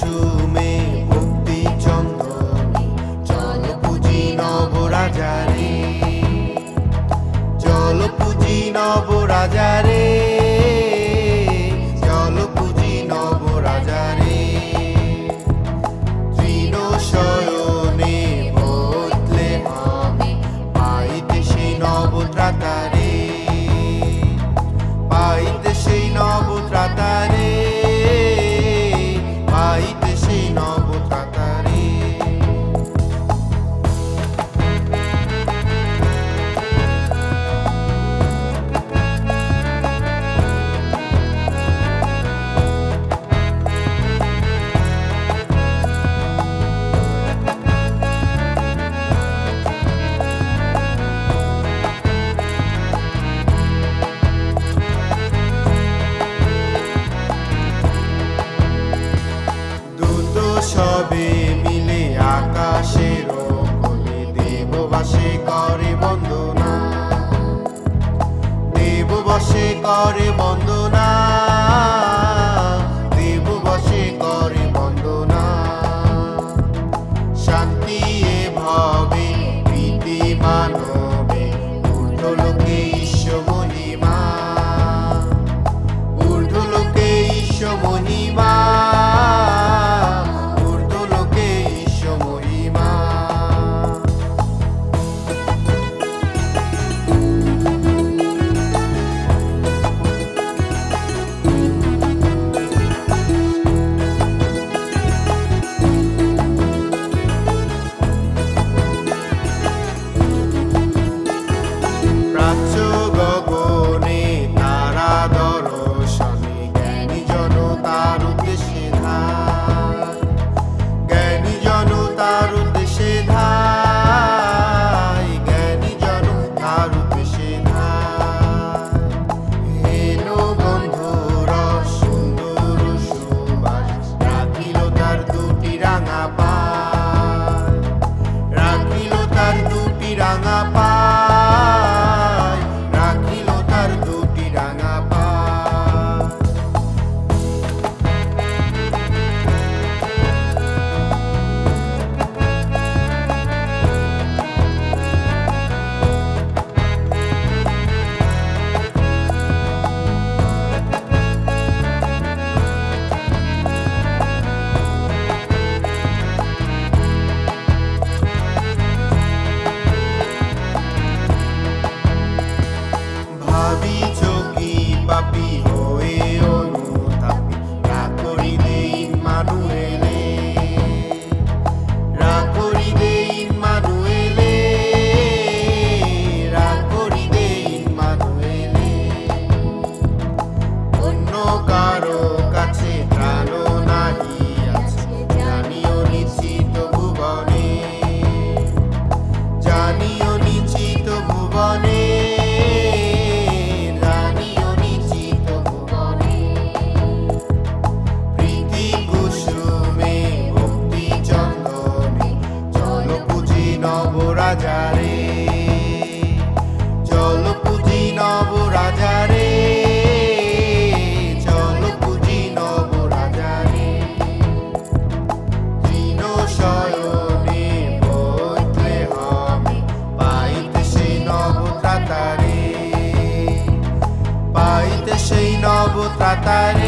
কুসুমে মুক্তি চন্দনী চল পুঁজি নবরাজারে চল পুঁজি নবরাজারে। করে বন্দনা trataré.